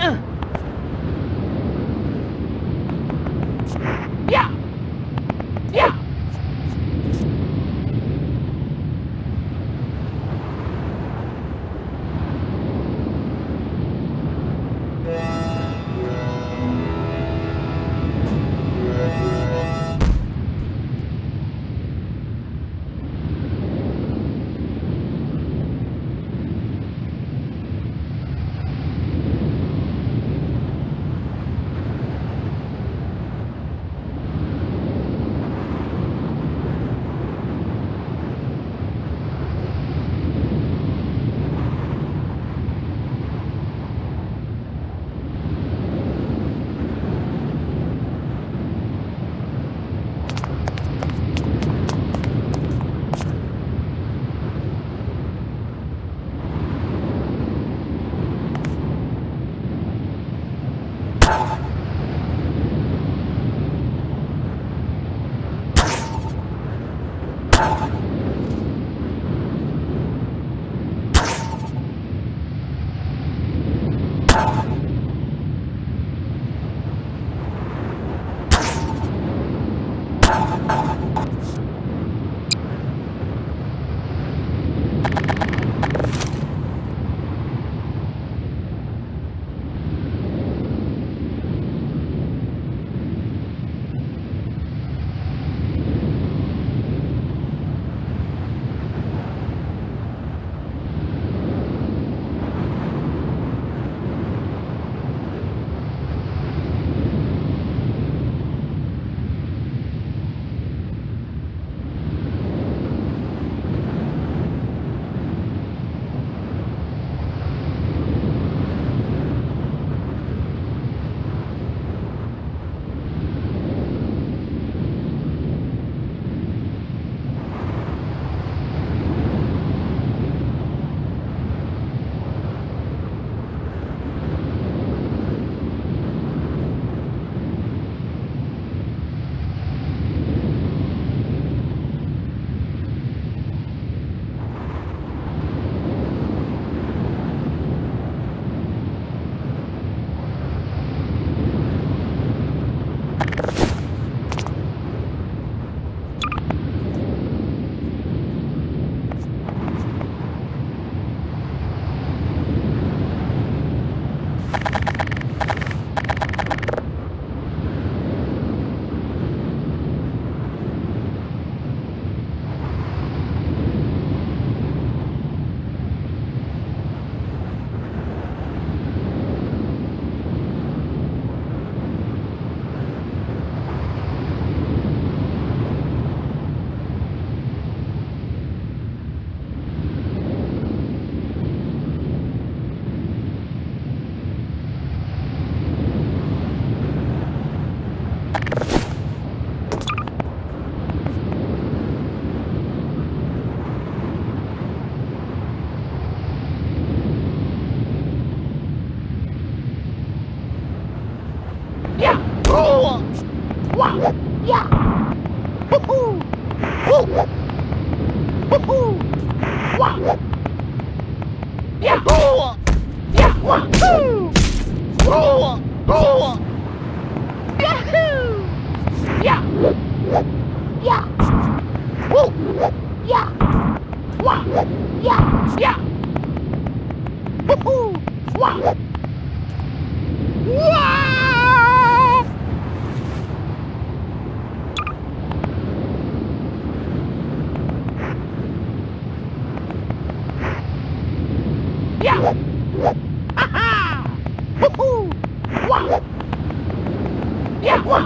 Uh. Wow! Yeah! Woohoo! Woo! Woohoo! Wow! Yahoo! Yahoo! Woo! Woo! Woo!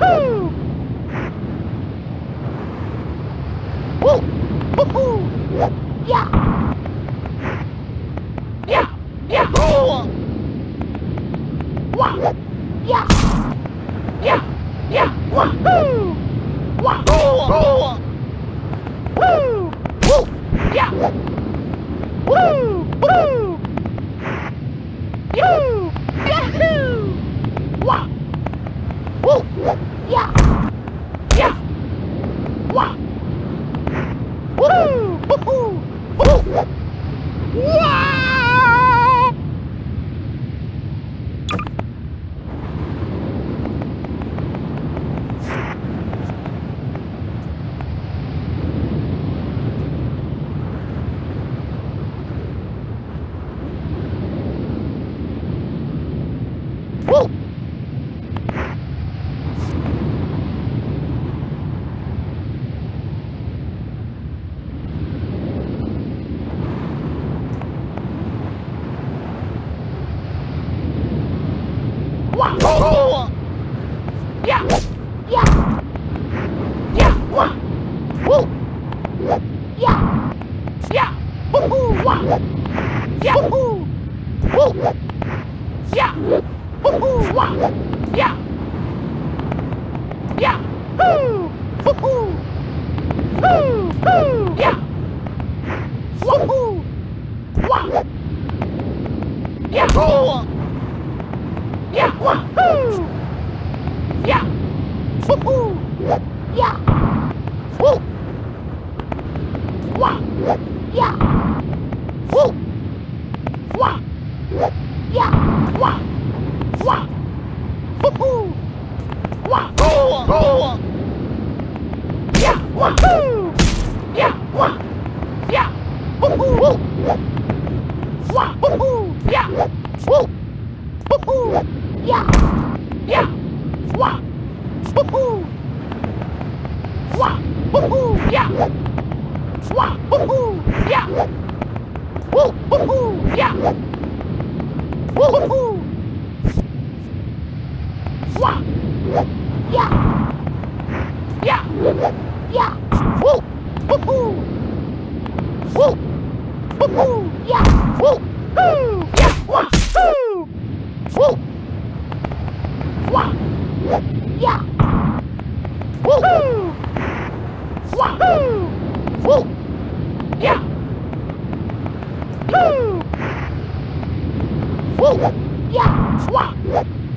Woohoo! Yeah! Woo!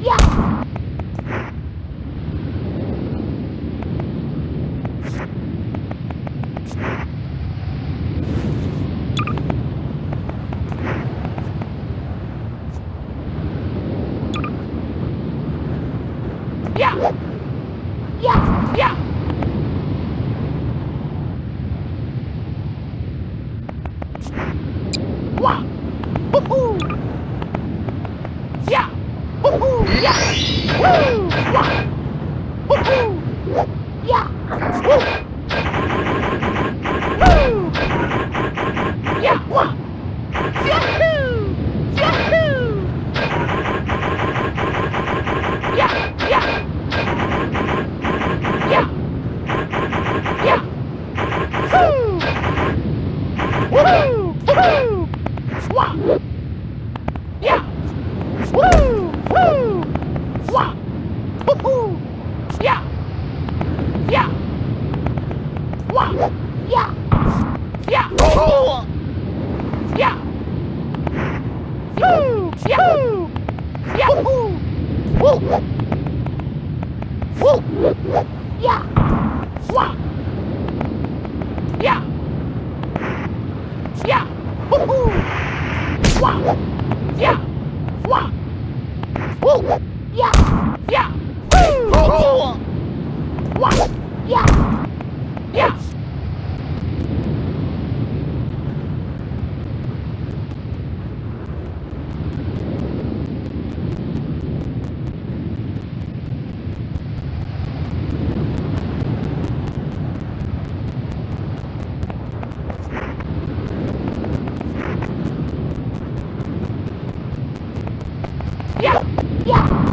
Yeah! わほほやほほやほわほほやほやわ Yahoo! Yahoo! Yahoo! Woo! Woo! Yeah! Wah! Yeah! Yeah! Woohoo! Wah! Yeah! Wah! Woo! Yeah! Yeah! Woo! Wah! Yeah.